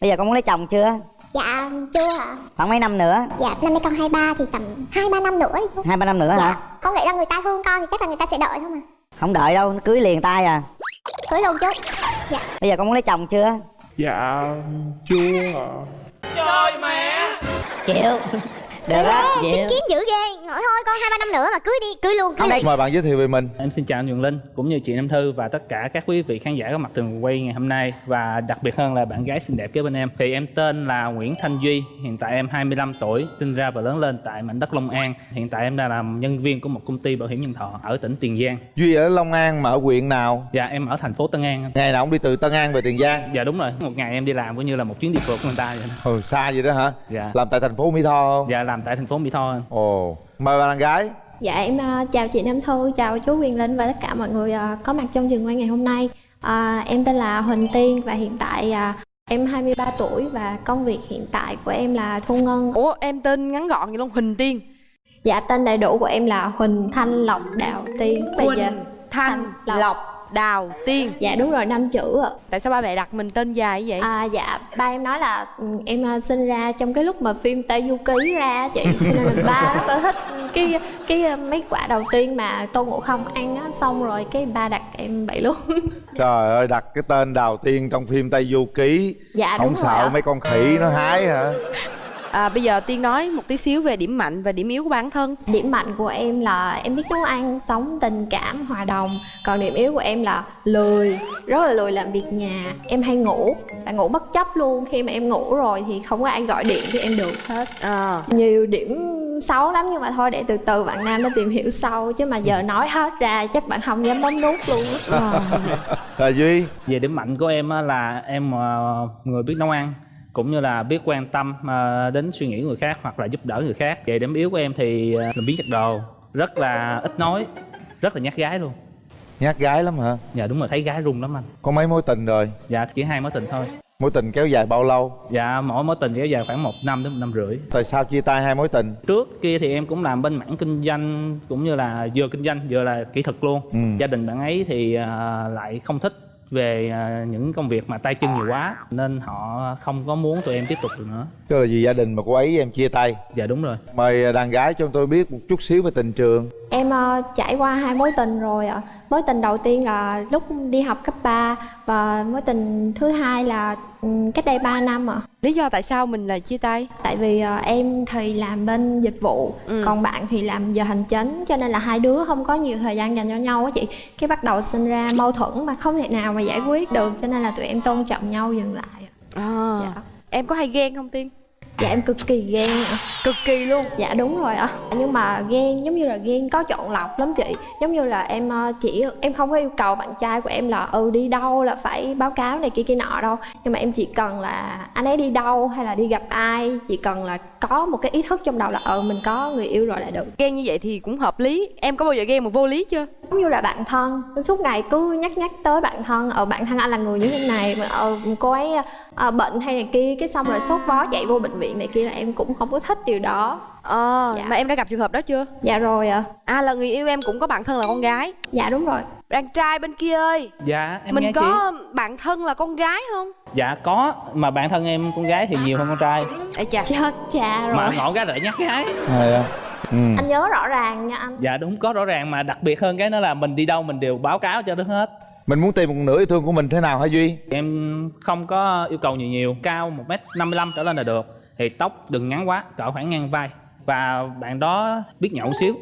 bây giờ con muốn lấy chồng chưa? Dạ chưa ạ. Khoảng mấy năm nữa? Dạ năm nay con 23 thì tầm 2-3 năm nữa đi chú hai ba năm nữa Dạ hả Con nghĩ là người ta thương con thì chắc là người ta sẽ đợi thôi mà. Không đợi đâu nó cưới liền tay à. Cưới luôn chú Dạ. Bây giờ con muốn lấy chồng chưa? Dạ chưa chịu được á chịu Tính kiếm dữ ghê Nói thôi con 2-3 năm nữa mà cưới đi Cưới luôn cưới liền mời bạn giới thiệu về mình Em xin chào anh Nguyễn Linh cũng như chị Nam Thư và tất cả các quý vị khán giả có mặt trường quay ngày hôm nay và đặc biệt hơn là bạn gái xinh đẹp kế bên em. Thì em tên là Nguyễn Thanh Duy, hiện tại em 25 tuổi, sinh ra và lớn lên tại mảnh đất Long An. Hiện tại em đang làm nhân viên của một công ty bảo hiểm nhân thọ ở tỉnh Tiền Giang. duy ở long an mà ở huyện nào Dạ em ở thành phố Tân An. ngày nào cũng đi từ tân an về tiền giang Dạ đúng rồi, một ngày em đi làm cũng như là một chuyến đi phượt của người ta vậy đó. ừ xa vậy đó hả Dạ. làm tại thành phố mỹ tho không Dạ làm tại thành phố Mỹ Tho. ồ mời bạn gái Dạ em à, chào chị Nam Thư, chào chú Quyền Linh và tất cả mọi người à, có mặt trong trường quay ngày hôm nay. À, em tên là Huỳnh Tiên và hiện tại em 23 tuổi và công việc hiện tại của em là thu ngân. Ủa em tên ngắn gọn vậy luôn Huỳnh Tiên Dạ tên đầy đủ của em là Huỳnh Thanh Lộc Đào Tiên. Bây giờ Huỳnh Thanh Lộc. Lộc Đào Tiên dạ đúng rồi năm chữ ạ. Tại sao ba mẹ đặt mình tên dài như vậy? À, dạ ba em nói là ừ, em à, sinh ra trong cái lúc mà phim Tây Du Ký ra chị cho nên là ba rất là thích cái cái à, mấy quả đầu tiên mà Tôn Ngộ Không ăn á xong rồi cái ba đặt em vậy luôn. trời ơi đặt cái tên đầu tiên trong phim tây du ký dạ không đúng rồi sợ ạ. mấy con khỉ nó hái hả À, bây giờ Tiên nói một tí xíu về điểm mạnh và điểm yếu của bản thân. Điểm mạnh của em là em biết nấu ăn, sống tình cảm, hòa đồng. Còn điểm yếu của em là lười, rất là lười làm việc nhà. Em hay ngủ, và ngủ bất chấp luôn. Khi mà em ngủ rồi thì không có ai gọi điện thì em được hết. À, Nhiều điểm xấu lắm nhưng mà thôi để từ từ bạn Nam nó tìm hiểu sau. Chứ mà giờ nói hết ra chắc bạn không dám bấm nút luôn á. à, rồi duy. Về điểm mạnh của em á là em ờ, người biết nấu ăn cũng như là biết quan tâm ờ, đến suy nghĩ người khác hoặc là giúp đỡ người khác. Về điểm yếu của em thì ờ, làm biến chặt đồ, rất là ít nói, rất là nhát gái luôn. nhát gái lắm hả Dạ đúng rồi thấy gái run lắm anh. có mấy mối tình rồi Dạ chỉ hai mối tình thôi. mối tình kéo dài bao lâu Dạ mỗi mối tình kéo dài khoảng một năm đến một năm rưỡi. tại sao chia tay hai mối tình Trước kia thì em cũng làm bên mảng kinh doanh cũng như là vừa kinh doanh vừa là kỹ thuật luôn. Ừ. Gia đình bạn ấy thì ờ, lại không thích về ờ, những công việc mà tay chân nhiều quá nên họ không có muốn tụi em tiếp tục được nữa. tức là vì gia đình mà cô ấy em chia tay Dạ đúng rồi. mời đàn gái cho tôi biết một chút xíu về tình trường Em ờ, trải qua hai mối tình rồi ạ. Mối tình đầu tiên là lúc đi học cấp 3 và mối tình thứ hai là ừ, cách đây 3 năm ạ. Lý do tại sao mình lại chia tay? Tại vì ờ, em thì làm bên dịch vụ, Ừ. còn bạn thì làm giờ hành chính cho nên là hai đứa không có nhiều thời gian dành cho nhau á chị. Cái bắt đầu sinh ra mâu thuẫn mà không thể nào mà giải quyết được cho nên là tụi em tôn trọng nhau dừng lại. À, Dạ. Em có hay ghen không Tiên? Dạ em cực kỳ ghen ạ. Cực kỳ luôn Dạ đúng rồi ạ. Nhưng mà ghen giống như là ghen có chọn lọc lắm chị. Giống như là em ờ, chỉ em không có yêu cầu bạn trai của em là ừ đi đâu là phải báo cáo này kia kia nọ đâu. Nhưng mà em chỉ cần là anh ấy đi đâu hay là đi gặp ai, chỉ cần là có một cái ý thức trong đầu là ừ mình có người yêu rồi là được. Ghen như vậy thì cũng hợp lý Em có bao giờ ghen mà vô lý chưa? Giống như là bạn thân, suốt ngày cứ nhắc nhắc tới bạn thân, ở bạn thân anh là người như thế này, mà ờ, cô ấy ờ, bệnh hay này kia, cái xong rồi sốt vó chạy vô bệnh viện này kia là em cũng không có thích điều đó. Ờ, Dạ. mà em đã gặp trường hợp đó chưa? Dạ rồi ạ. À là người yêu em cũng có bạn thân là con gái Dạ đúng rồi. Đàn trai bên kia ơi Dạ em nghe Mình chị. có bạn thân là con gái không? Dạ có mà bạn thân em con gái thì nhiều hơn con trai Ê chà Chết cha rồi. mà ngọn gái lại nhắc gái. à ừ. Anh nhớ rõ ràng nha anh. Dạ đúng có rõ ràng mà đặc biệt hơn cái đó là mình đi đâu mình đều báo cáo cho nó hết. mình muốn tìm một nửa yêu thương của mình thế nào hả duy Em không có yêu cầu nhiều nhiều, cao 1m55 trở lên là được. Thì tóc đừng ngắn quá, cỡ khoảng ngang vai. Và bạn đó biết nhậu xíu.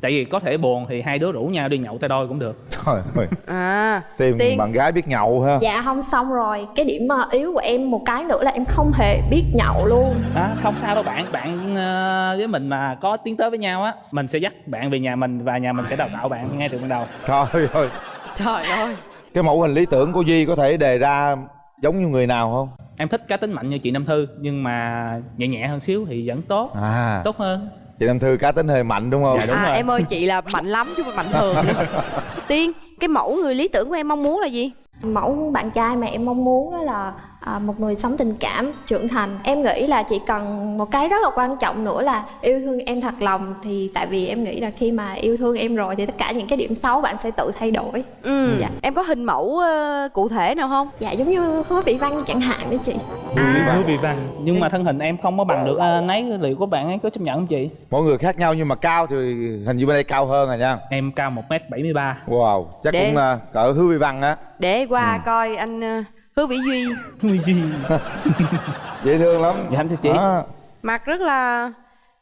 Tại vì có thể buồn thì hai đứa rủ nhau đi nhậu tay đôi cũng được. trời ơi. À. Tìm Tiên. bạn gái biết nhậu ha. Dạ không xong rồi. Cái điểm ờ, yếu của em một cái nữa là em không hề biết nhậu luôn. À, không sao đâu bạn, bạn ờ, với mình mà có tiến tới với nhau á, mình sẽ dắt bạn về nhà mình và nhà mình sẽ đào tạo bạn ngay từ ban đầu. trời ơi. Trời ơi. Cái mẫu hình lý tưởng của duy có thể đề ra giống như người nào không? Em thích cá tính mạnh như chị Nam Thư nhưng mà nhẹ nhẹ hơn xíu thì vẫn tốt, à. Tốt hơn. Chị nam thư cá tính hơi mạnh đúng không Dạ, đúng à, rồi. em ơi chị là mạnh lắm chứ không phải mạnh thường. Tiên, cái mẫu người lý tưởng của em mong muốn là gì? Mẫu bạn trai mà em mong muốn đó là à, một người sống tình cảm trưởng thành. Em nghĩ là chỉ cần một cái rất là quan trọng nữa là yêu thương em thật lòng thì tại vì em nghĩ là khi mà yêu thương em rồi thì tất cả những cái điểm xấu bạn sẽ tự thay đổi. Ừ. Dạ. em có hình mẫu ờ, cụ thể nào không? Dạ giống như hứa vị văn chẳng hạn đấy chị. À. hứa vị văn. Nhưng mà thân hình em không có bằng được anh ấy liệu của bạn ấy có chấp nhận không chị? Mỗi người khác nhau nhưng mà cao thì hình như bên đây cao hơn rồi nha. Em cao một m 73 wow chắc Để- cũng uh, cỡ hứa vi văn á. để qua Ừ. coi anh ờ, hứa vĩ duy. Ui gì dễ thương lắm. Dạ em thưa chị. À, mặt rất là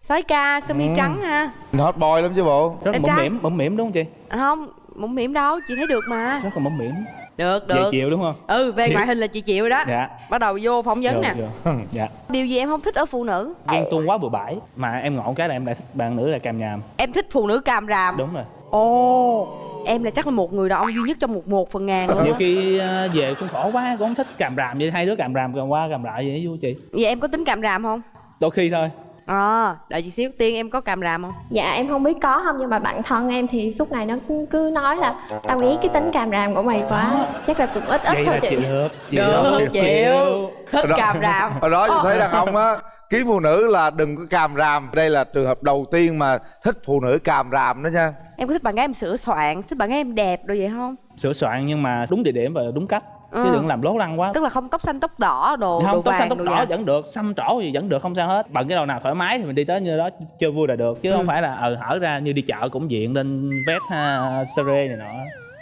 sói ca sơ mi Ừ. trắng ha. Hot boy lắm chứ bộ. Rất là Em mũm trai. mỉm mũm mỉm đúng không chị? À, không mũm mỉm đâu chị thấy được mà. Rất là mũm mỉm. Được được. chịu đúng không? Ừ về Chịu. ngoại hình là chị chịu rồi đó. Dạ. Bắt đầu vô phỏng vấn Được, nè. được. dạ. Điều gì em không thích ở phụ nữ? Ghen tuông quá bừa bãi. Mà em ngộ cái là em lại thích bạn nữ là càm nhàm. Em thích phụ nữ càm ràm. Đúng rồi. Ồ em là chắc là một người đàn ông duy nhất trong một một phần ngàn luôn nhiều khi ờ, về cũng khổ quá cũng không thích càm ràm vậy. Hai đứa càm ràm càm qua càm lại vậy vui chị vậy em có tính càm ràm không? Đôi khi thôi. À đợi chị xíu. Tiên em có càm ràm không? Dạ em không biết có không nhưng mà bạn thân em thì suốt ngày nó cứ, cứ nói là tao ghét cái tính càm ràm của mày quá chắc là cũng ít ít vậy thôi chị. chịu được chịu được chịu thích Đó. càm ràm. hồi đó tôi thấy đàn ông á kiếm phụ nữ là đừng có càm ràm. Đây là trường hợp đầu tiên mà thích phụ nữ càm ràm đó nha em có thích bạn gái em sửa soạn thích bạn gái em đẹp rồi vậy không? Sửa soạn nhưng mà đúng địa điểm và đúng cách. Chứ Ừ. đừng làm lố lăng quá. Tức là không tóc xanh tóc đỏ đồ đồ không tóc xanh vàng tóc đồ đỏ vàng. vẫn được xăm trổ gì vẫn được không sao hết. Bận cái đầu nào thoải mái thì mình đi tới như đó chơi vui là được. Chứ Ừ. không phải là ờ hở ra như đi chợ cũng diện lên vét ha sere này nọ.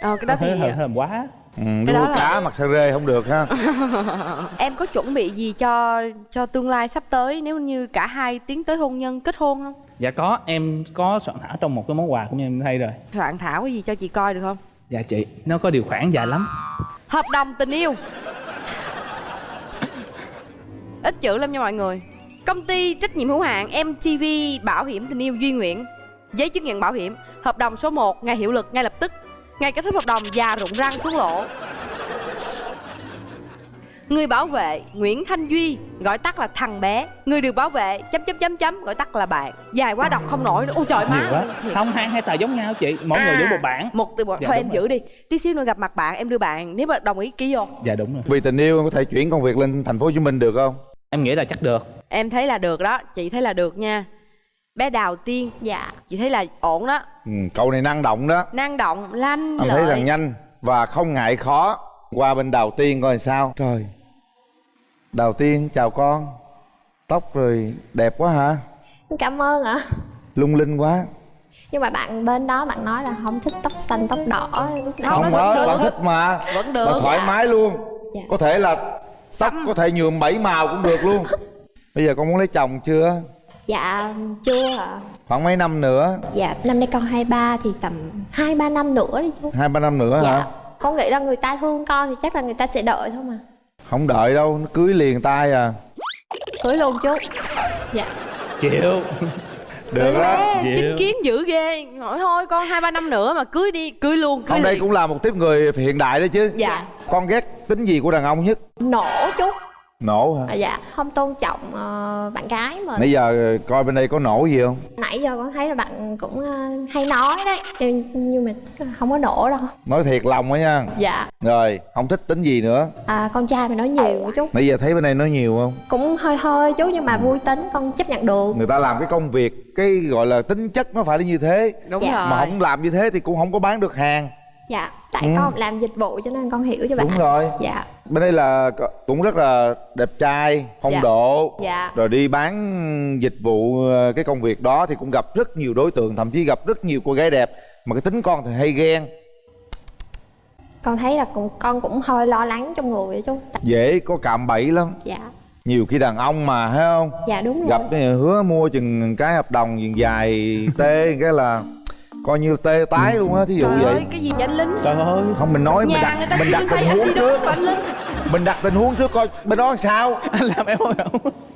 Ờ cái đó thì làm quá ừ, Cái đó là- cá mặc sa rê không được ha. Em có chuẩn bị gì cho cho tương lai sắp tới nếu như cả hai tiến tới hôn nhân kết hôn không? Dạ có em có soạn thảo trong một cái món quà cũng như em hay rồi. Soạn thảo cái gì cho chị coi được không? Dạ chị nó có điều khoản dài lắm. Hợp đồng tình yêu. Ít chữ lắm nha mọi người. Công ty trách nhiệm hữu hạn mtv bảo hiểm tình yêu duy nguyện giấy chứng nhận bảo hiểm. Hợp đồng số 1 ngày hiệu lực ngay lập tức ngày kết thúc hợp đồng già rụng răng xuống lỗ. Người bảo vệ Nguyễn Thanh Duy gọi tắt là thằng bé. Người được bảo vệ chấm chấm chấm chấm gọi tắt là bạn. Dài quá đọc không nổi. Ôi trời má. quá. Không hai hai tờ giống nhau chị. Mỗi người À, giữ một bản. Một từ một Dạ, thôi em rồi. giữ đi. Tí xíu nữa gặp mặt bạn em đưa bạn. Nếu mà đồng ý ký vô. Dạ đúng rồi. Vì tình yêu em có thể chuyển công việc lên thành phố hồ chí minh được không? Em nghĩ là chắc được. Em thấy là được đó. Chị thấy là được nha bé đào tiên. Dạ. Chị thấy là ổn đó. Ừ, cậu này năng động đó. Năng động lanh anh thấy lợi. rằng nhanh và không ngại khó. Qua bên đào tiên coi sao. Trời. Đào tiên chào con. Tóc rồi đẹp quá hả? Cảm ơn ạ. Lung linh quá. Nhưng mà bạn bên đó bạn nói là không thích tóc xanh tóc đỏ. Lúc nãy không nó đó vẫn bạn thích mà. Vẫn được bạn thoải dạ. mái luôn. Dạ. có thể là tóc Xăm. có thể nhuộm bảy màu cũng được luôn. Bây giờ con muốn lấy chồng chưa dạ chưa ạ. Khoảng mấy năm nữa? Dạ năm nay con 23 thì tầm hai ba năm nữa đi chú. Hai ba năm nữa dạ. Hả con nghĩ là người ta thương con thì chắc là người ta sẽ đợi thôi mà. Không đợi đâu nó cưới liền tay à. Cưới luôn chú. Dạ. Chịu. Được Dịu. chính kiến dữ ghê. Hỏi thôi con hai ba năm nữa mà cưới đi cưới luôn cưới ông đây liền. cũng là một tiếp người hiện đại đó chứ. Dạ. Con ghét tính gì của đàn ông nhất? Nổ chú nổ hả? À, dạ không tôn trọng ờ, bạn gái mà nãy giờ coi bên đây có nổ gì không? Nãy giờ con thấy là bạn cũng ờ, hay nói đấy nhưng, nhưng mà không có nổ đâu. Nói thiệt lòng đó nha. Dạ. Rồi không thích tính gì nữa. À, con trai mà nói nhiều chú. Nãy giờ thấy bên đây nói nhiều không? Cũng hơi hơi chú nhưng mà vui tính con chấp nhận được. Người ta làm cái công việc cái gọi là tính chất nó phải là như thế. Đúng Dạ. rồi. Mà không làm như thế thì cũng không có bán được hàng. Dạ tại Ừ. con làm dịch vụ cho nên con hiểu cho bạn. Đúng rồi. Dạ bên đây là cũng rất là đẹp trai phong Dạ. độ dạ. rồi đi bán dịch vụ ờ, cái công việc đó thì cũng gặp rất nhiều đối tượng thậm chí gặp rất nhiều cô gái đẹp mà cái tính con thì hay ghen. Con thấy là cũng con cũng hơi lo lắng trong người chú. Tại- dễ có cạm bẫy lắm. Dạ. Nhiều khi đàn ông mà thấy không? Dạ đúng rồi. gặp hứa mua chừng cái hợp đồng dài tê cái là coi như tê tái luôn á thí dụ trời vậy. ơi cái gì vậy anh lính trời ơi. Không mình nói mình người đặt ta mình đặt tình huống đi trước. đó anh lính mình đặt tình huống trước coi bên đó làm sao? Anh làm em không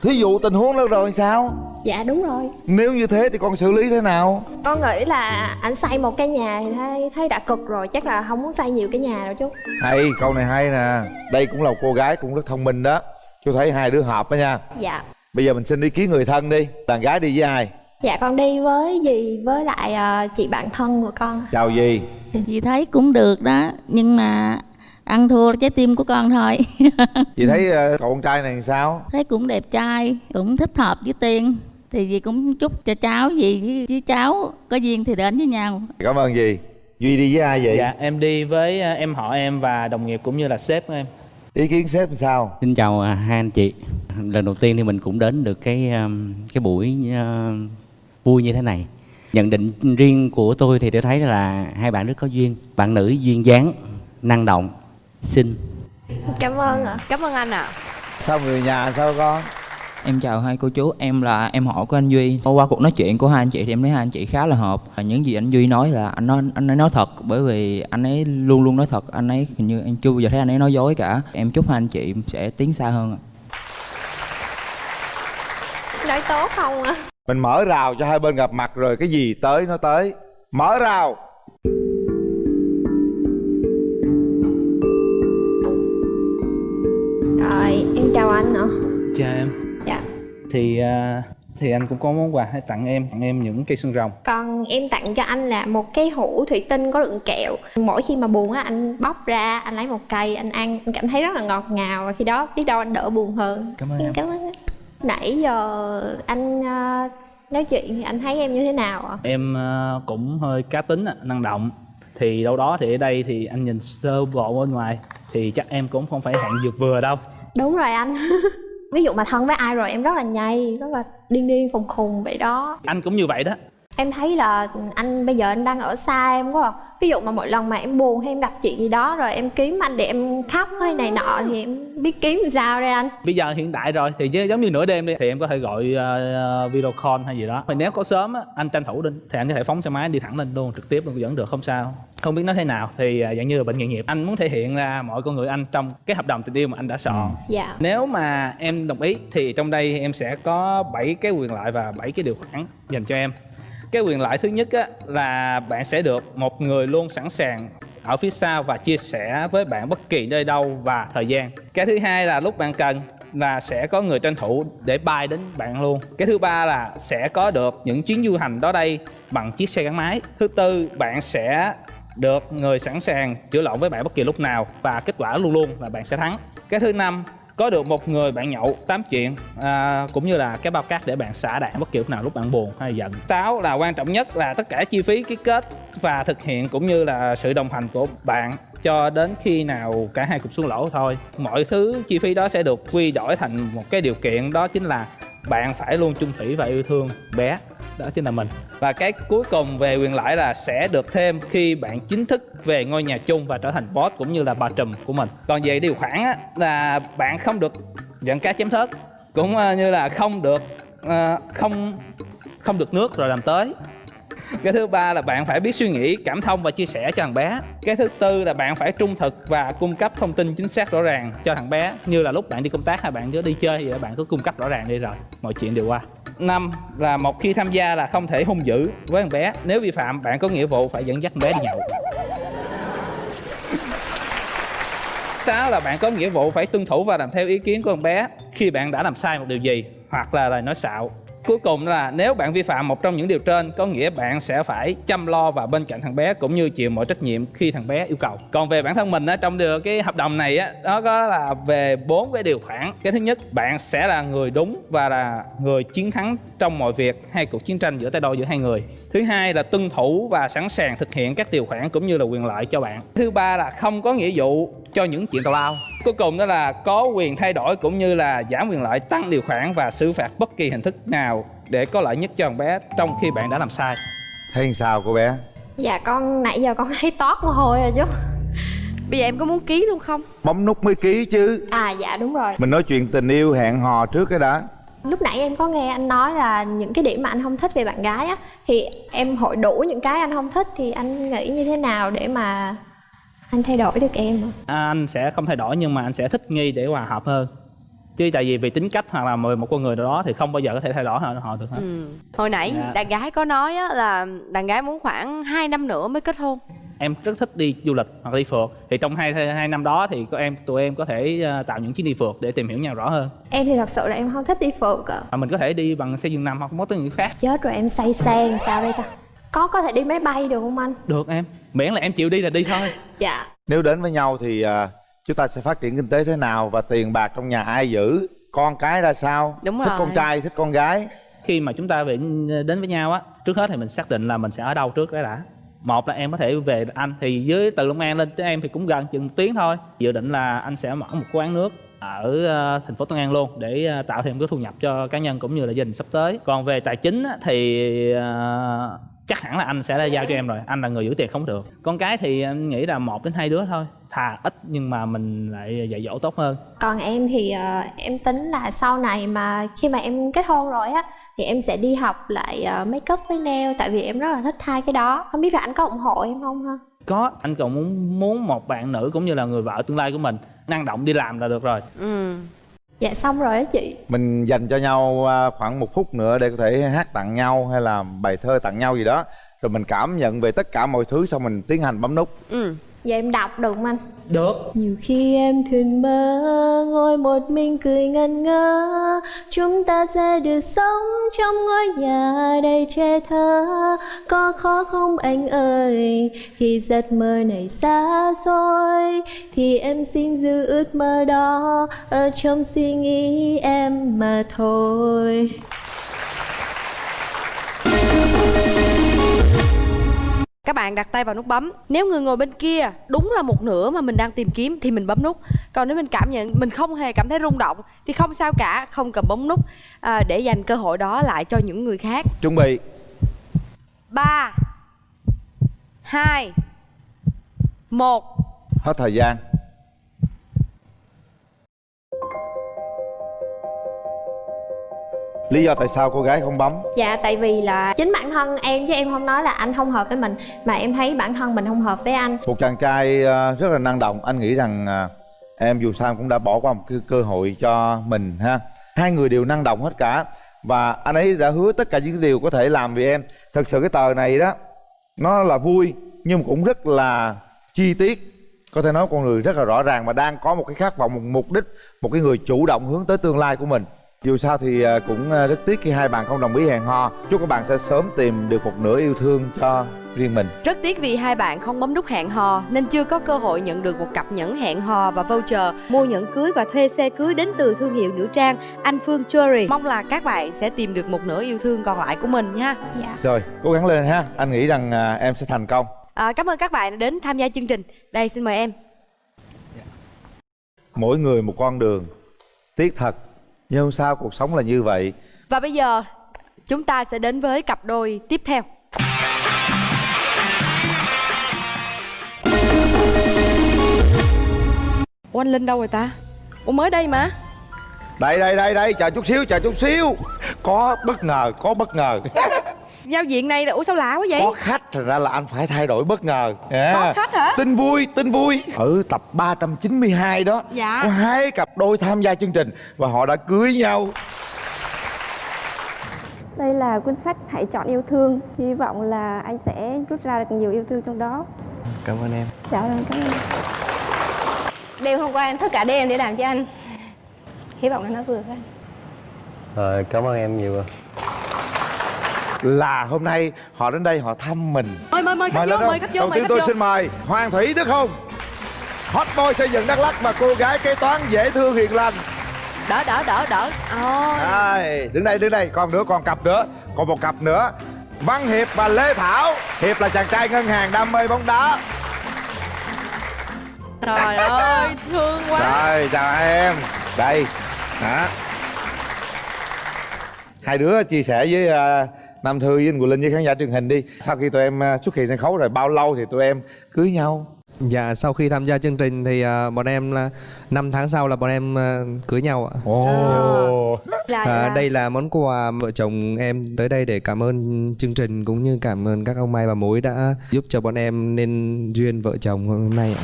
thí dụ tình huống đó rồi làm sao? Dạ đúng rồi. Nếu như thế thì con xử lý thế nào? Con nghĩ là anh xây một cái nhà thì thấy thấy đã cực rồi chắc là không muốn xây nhiều cái nhà đâu chú. Hay câu này hay nè. Đây cũng là một cô gái cũng rất thông minh đó. Chú thấy hai đứa hợp đó nha. Dạ. Bây giờ mình xin ý kiến người thân đi. Đàn gái đi với ai dạ con đi với dì với lại ờ, chị bạn thân của con. Chào gì chị thấy cũng được đó nhưng mà ăn thua trái tim của con thôi. Chị thấy ờ, cậu con trai này sao? Thấy cũng đẹp trai cũng thích hợp với tiên. Thì dì cũng chúc cho cháu gì với, với cháu có duyên thì đến với nhau. Cảm ơn gì duy đi với ai vậy? Dạ em đi với ờ, em họ em và đồng nghiệp cũng như là sếp của em. Ý kiến sếp làm sao? Xin chào à, hai anh chị. Lần đầu tiên thì mình cũng đến được cái cái buổi uh, vui như thế này. Nhận định riêng của tôi thì tôi thấy là hai bạn rất có duyên. Bạn nữ duyên dáng, năng động, xinh. cảm ơn ạ cảm ơn anh ạ sao người nhà sao con Em chào hai cô chú, em là em họ của anh Duy. Qua cuộc nói chuyện của hai anh chị thì em thấy hai anh chị khá là hợp. Và Những gì anh Duy nói là anh nói anh ấy nói thật bởi vì anh ấy luôn luôn nói thật, anh ấy hình như em chưa bao giờ thấy anh ấy nói dối cả. Em chúc hai anh chị sẽ tiến xa hơn ạ. nói tốt không ạ mình mở rào cho hai bên gặp mặt rồi cái gì tới nó tới. Mở rào. Rồi em chào anh ạ. Chào em. Dạ. Thì à, thì anh cũng có món quà ให้ tặng em tặng em những cây xương rồng. Còn em tặng cho anh là một cái hũ thủy tinh có đựng kẹo. Mỗi khi mà buồn á anh bóc ra anh lấy một cây anh ăn anh cảm thấy rất là ngọt ngào. Và khi đó biết đâu anh đỡ buồn hơn. Cảm ơn em. cảm ơn anh. Nãy giờ anh ờ, nói chuyện thì anh thấy em như thế nào ạ? Em à, cũng hơi cá tính năng động. Thì đâu đó thì ở đây thì anh nhìn sơ bộ bên ngoài thì chắc em cũng không phải hạng dược vừa đâu. Đúng rồi anh. Ví dụ mà thân với ai rồi em rất là nhây rất là điên điên khùng khùng vậy đó. Anh cũng như vậy đó em thấy là anh bây giờ anh đang ở xa em quá à. ví dụ mà mỗi lần mà em buồn hay em gặp chuyện gì đó rồi em kiếm anh để em khóc hay này nọ thì em biết kiếm làm sao đây anh? Bây giờ hiện tại rồi thì chứ giống như nửa đêm đi thì em có thể gọi ờ, video call hay gì đó. Thì nếu có sớm á anh tranh thủ đi thì anh có thể phóng xe máy đi thẳng lên luôn trực tiếp luôn vẫn được không sao. Không biết nói thế nào thì ờ, dạng như là bệnh nghề nghiệp. Anh muốn thể hiện ra mọi con người anh trong cái hợp đồng tình yêu mà anh đã soạn. Dạ. Nếu mà em đồng ý thì trong đây em sẽ có 7 cái quyền lợi và 7 cái điều khoản dành cho em cái quyền lợi thứ nhất á, là bạn sẽ được một người luôn sẵn sàng ở phía sau và chia sẻ với bạn bất kỳ nơi đâu và thời gian. Cái thứ hai là lúc bạn cần là sẽ có người tranh thủ để bay đến bạn luôn. Cái thứ ba là sẽ có được những chuyến du hành đó đây bằng chiếc xe gắn máy. Thứ tư bạn sẽ được người sẵn sàng chữa lộn với bạn bất kỳ lúc nào và kết quả luôn luôn là bạn sẽ thắng. Cái thứ năm có được một người bạn nhậu tám chuyện à, cũng như là cái bao cát để bạn xả đạn bất kiểu nào lúc bạn buồn hay giận. Sáu là quan trọng nhất là tất cả chi phí ký kết và thực hiện cũng như là sự đồng hành của bạn cho đến khi nào cả hai cùng xuống lỗ thôi. Mọi thứ chi phí đó sẽ được quy đổi thành một cái điều kiện đó chính là bạn phải luôn chung thủy và yêu thương bé đó chính là mình. Và cái cuối cùng về quyền lợi là sẽ được thêm khi bạn chính thức về ngôi nhà chung và trở thành boss cũng như là bà trùm của mình. Còn về điều khoản á, là bạn không được giận cá chém thớt cũng ờ, như là không được ờ, không không được nước rồi làm tới cái thứ ba là bạn phải biết suy nghĩ, cảm thông và chia sẻ cho thằng bé. Cái thứ tư là bạn phải trung thực và cung cấp thông tin chính xác rõ ràng cho thằng bé, như là lúc bạn đi công tác hay bạn cứ đi chơi gì bạn cứ cung cấp rõ ràng đi rồi, mọi chuyện đều qua. Năm là một khi tham gia là không thể hung dữ với thằng bé. Nếu vi phạm, bạn có nghĩa vụ phải dẫn dắt thằng bé đi nhậu. Sáu là bạn có nghĩa vụ phải tuân thủ và làm theo ý kiến của con bé khi bạn đã làm sai một điều gì, hoặc là lời nói xạo cuối cùng là nếu bạn vi phạm một trong những điều trên, có nghĩa bạn sẽ phải chăm lo và bên cạnh thằng bé cũng như chịu mọi trách nhiệm khi thằng bé yêu cầu. Còn về bản thân mình á, trong điều, cái hợp đồng này á, nó có là về bốn cái điều khoản. Cái thứ nhất, bạn sẽ là người đúng và là người chiến thắng trong mọi việc hay cuộc chiến tranh giữa tay đôi giữa hai người. Thứ hai là tuân thủ và sẵn sàng thực hiện các điều khoản cũng như là quyền lợi cho bạn. Thứ ba là không có nghĩa vụ cho những chuyện tào lao cuối cùng đó là có quyền thay đổi cũng như là giảm quyền lợi tăng điều khoản và xử phạt bất kỳ hình thức nào để có lợi nhất cho thằng bé trong khi bạn đã làm sai. Thấy làm sao cô bé? Dạ con nãy giờ con thấy toát mồ hôi rồi chứ. Bây giờ em có muốn ký luôn không? Bấm nút mới ký chứ. À dạ đúng rồi. Mình nói chuyện tình yêu hẹn hò trước cái đã. Lúc nãy em có nghe anh nói là những cái điểm mà anh không thích về bạn gái á thì em hội đủ những cái anh không thích thì anh nghĩ như thế nào để mà anh thay đổi được em ạ? à, anh sẽ không thay đổi nhưng mà anh sẽ thích nghi để hòa hợp hơn. Chứ tại vì vì tính cách hoặc là một con người nào đó thì không bao giờ có thể thay đổi họ, họ được hết. Ừ. hồi nãy Dạ. đàn gái có nói á, là đàn gái muốn khoảng 2 năm nữa mới kết hôn. Em rất thích đi du lịch hoặc đi phượt. Thì trong hai hai năm đó thì có em tụi em có thể ờ, tạo những chuyến đi phượt để tìm hiểu nhau rõ hơn. Em thì thật sự là em không thích đi phượt ạ. Và mình có thể đi bằng xe giường nằm hoặc mối tư những khác. Chết rồi em say xe làm sao đây ta có có thể đi máy bay được không anh? Được em. Miễn là em chịu đi là đi thôi. Dạ. Nếu đến với nhau thì à, chúng ta sẽ phát triển kinh tế thế nào và tiền bạc trong nhà ai giữ? Con cái ra sao? Đúng thích rồi. con trai thích con gái? Khi mà chúng ta về đến với nhau á trước hết thì mình xác định là mình sẽ ở đâu trước cái đã. Một là em có thể về anh thì với từ long an lên tới em thì cũng gần chừng một tiếng thôi. Dự định là anh sẽ mở một quán nước ở ờ, thành phố Tân An luôn để ờ, tạo thêm cái thu nhập cho cá nhân cũng như là gia đình sắp tới. Còn về tài chính thì ờ, chắc hẳn là anh sẽ giao cho em rồi anh là người giữ tiền không được. Con cái thì em nghĩ là một đến hai đứa thôi thà ít nhưng mà mình lại dạy dỗ tốt hơn. Còn em thì ờ, em tính là sau này mà khi mà em kết hôn rồi á thì em sẽ đi học lại ờ, make up với nail tại vì em rất là thích hai cái đó. Không biết là anh có ủng hộ em không ha? Có anh còn muốn muốn một bạn nữ cũng như là người vợ tương lai của mình năng động đi làm là được rồi. Ừ dạ xong rồi á chị. Mình dành cho nhau à, khoảng một phút nữa để có thể hát tặng nhau hay là bài thơ tặng nhau gì đó. Rồi mình cảm nhận về tất cả mọi thứ xong mình tiến hành bấm nút. Ừ Dạ em đọc được không anh? được. Nhiều khi em thường mơ ngồi một mình cười ngẩn ngơ. Chúng ta sẽ được sống trong ngôi nhà đầy trẻ thơ. Có khó không anh ơi? Khi giấc mơ này xa xôi Thì em xin giữ ước mơ đó. Ở trong suy nghĩ em mà thôi bạn đặt tay vào nút bấm. Nếu người ngồi bên kia đúng là một nửa mà mình đang tìm kiếm thì mình bấm nút. Còn nếu mình cảm nhận mình không hề cảm thấy rung động Thì không sao cả, không cần bấm nút. À, Để dành cơ hội đó lại cho những người khác. Chuẩn bị. 3 2 1 hết thời gian lý do tại sao cô gái không bấm? Dạ tại vì là chính bản thân em chứ em không nói là anh không hợp với mình Mà em thấy bản thân mình không hợp với anh. Một chàng trai à, rất là năng động anh nghĩ rằng à, em dù sao cũng đã bỏ qua một cái cơ hội cho mình ha? Hai người đều năng động hết cả và anh ấy đã hứa tất cả những điều có thể làm vì em. Thật sự cái tờ này đó nó là vui nhưng mà cũng rất là chi tiết. Có thể nói con người rất là rõ ràng và đang có một cái khát vọng một mục đích một cái người chủ động hướng tới tương lai của mình dù sao thì à, cũng à, rất tiếc khi hai bạn không đồng ý hẹn hò. Chúc các bạn sẽ sớm tìm được một nửa yêu thương cho riêng mình. Rất tiếc vì hai bạn không bấm nút hẹn hò Nên chưa có cơ hội nhận được một cặp nhẫn hẹn hò và voucher. Mua nhẫn cưới và thuê xe cưới đến từ thương hiệu nữ trang Anh Phương Jewelry Mong là các bạn sẽ tìm được một nửa yêu thương còn lại của mình nha. Dạ. Rồi cố gắng lên ha. Anh nghĩ rằng à, em sẽ thành công. À, Cảm ơn các bạn đã đến tham gia chương trình. Đây xin mời em. Mỗi người một con đường. Tiếc thật nhưng không sao cuộc sống là như vậy? Và bây giờ chúng ta sẽ đến với cặp đôi tiếp theo. Ủa anh Linh đâu rồi ta? Ủa mới đây mà. Đây đây đây đây chờ chút xíu chờ chút xíu. Có bất ngờ có bất ngờ Giao diện này là Ủa sao lạ quá vậy? có khách thành ra là anh phải thay đổi bất ngờ À, Có khách hả? tin vui tin vui ở tập 392 đó Dạ. có hai cặp đôi tham gia chương trình và họ đã cưới nhau Đây là cuốn sách Hãy chọn yêu thương. Hy vọng là anh sẽ rút ra được nhiều yêu thương trong đó. Cảm ơn em Dạ vâng, cảm ơn. Đêm hôm qua em thức cả đêm để làm cho anh Hy vọng là nó vừa với anh Rồi cảm ơn em nhiều là hôm nay họ đến đây họ thăm mình. Mời mời mời khách lên vô, mời khách vô, đầu mời tiên tôi vô. xin mời hoàng thủy đức hùng. Hot boy xây dựng đắk lắk và cô gái kế toán dễ thương hiền lành. Đỡ đỡ đỡ đỡ. Ôi. Đây, đứng đây đứng đây. Còn nữa còn cặp nữa. Còn một cặp nữa. Văn hiệp và lê thảo. Hiệp là chàng trai ngân hàng đam mê bóng đá. Trời ơi thương quá. Rồi chào hai em. Đây. Đó hai đứa chia sẻ với uh, nam thư với anh Quỳnh linh với khán giả truyền hình đi sau khi tụi em uh, xuất hiện sân khấu rồi bao lâu thì tụi em cưới nhau Dạ sau khi tham gia chương trình thì à, bọn em là 5 tháng sau là bọn em à, cưới nhau ạ. Ồ. Là, À, đây là món quà vợ chồng em tới đây để cảm ơn chương trình cũng như cảm ơn các ông Mai và Mối đã giúp cho bọn em nên duyên vợ chồng hôm nay ạ.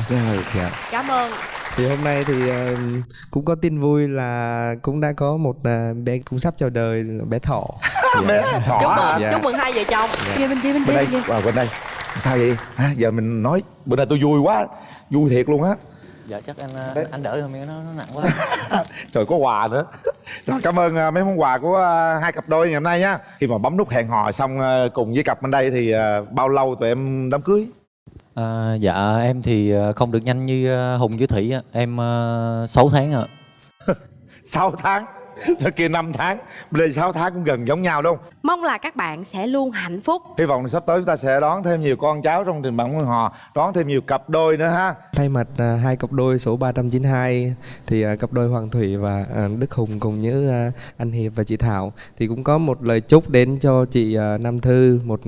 Dạ. Cảm ơn Thì hôm nay thì à, cũng có tin vui là cũng đã có một à, bé cũng sắp chào đời bé Thọ. bé Thỏ Chúc mừng, chúc mừng hai vợ chồng. Dạ. Kia bên kia bên bên đây kia bên. kia vào bên đây. Sao vậy? Hả? Giờ mình nói bữa nay tôi vui quá vui thiệt luôn á. Dạ chắc anh anh, anh đỡ hơn miếng nó, nó nặng quá. Trời có quà nữa. Rồi cảm ơn à, mấy món quà của à, hai cặp đôi ngày hôm nay nhá. Khi mà bấm nút hẹn hò xong à, cùng với cặp bên đây thì à, bao lâu tụi em đám cưới à, dạ em thì ờ, không được nhanh như ờ, hùng với thủy á. em ờ, uh, 6 tháng ạ À. 6 tháng Thế kia 5 tháng Bên đây 6 tháng cũng gần giống nhau đúng không Mong là các bạn sẽ luôn hạnh phúc. Hy vọng sắp tới chúng ta sẽ đón thêm nhiều con cháu trong trình bản hẹn hò Đón thêm nhiều cặp đôi nữa ha. Thay mặt à, hai cặp đôi số 392 thì à, cặp đôi Hoàng Thủy và à, Đức Hùng cùng với à, anh Hiệp và chị Thảo thì cũng có một lời chúc đến cho chị à, Nam Thư một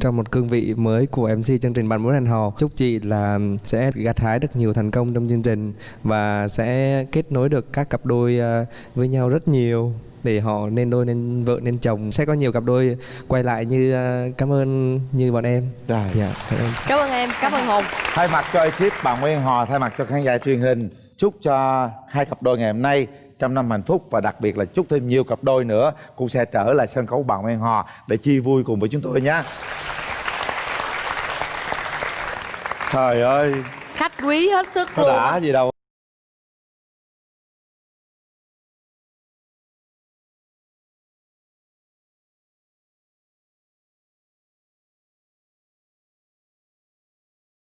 trong một cương vị mới của MC chương trình bạn muốn hẹn hò. Chúc chị là sẽ gặt hái được nhiều thành công trong chương trình và sẽ kết nối được các cặp đôi à, với nhau rất nhiều để họ nên đôi nên vợ nên chồng sẽ có nhiều cặp đôi quay lại như à, cảm ơn như bọn em. Dạ. cảm ơn. Cảm ơn em, cảm ơn Hùng Thay mặt cho ekip bạn Nguyễn Hò Thay mặt cho khán giả truyền hình Chúc cho hai cặp đôi ngày hôm nay trăm năm hạnh phúc và đặc biệt là chúc thêm nhiều cặp đôi nữa cũng sẽ trở lại sân khấu bạn Nguyễn Hò để chi vui cùng với chúng tôi nhé. Trời ơi, Khách quý hết sức luôn đã gì đâu